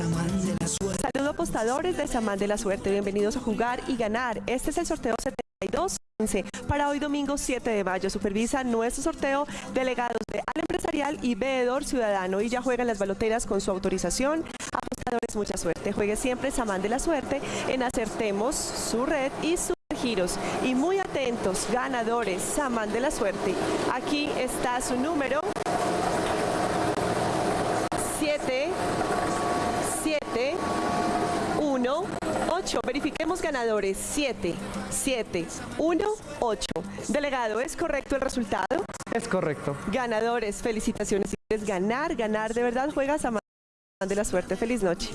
Saludo apostadores de Samán de la Suerte, bienvenidos a jugar y ganar. Este es el sorteo 7215 para hoy domingo 7 de mayo. Supervisa nuestro sorteo delegados de Al Empresarial y Veedor Ciudadano y ya juegan las baloteras con su autorización. Apostadores, mucha suerte. Juegue siempre Samán de la Suerte en Acertemos, su red y sus giros. Y muy atentos, ganadores, Samán de la Suerte. Aquí está su número. 7, 7, 1, 8. Verifiquemos ganadores. 7, 7, 1, 8. Delegado, ¿es correcto el resultado? Es correcto. Ganadores, felicitaciones. Si quieres ganar, ganar, de verdad juegas a de la suerte. Feliz noche.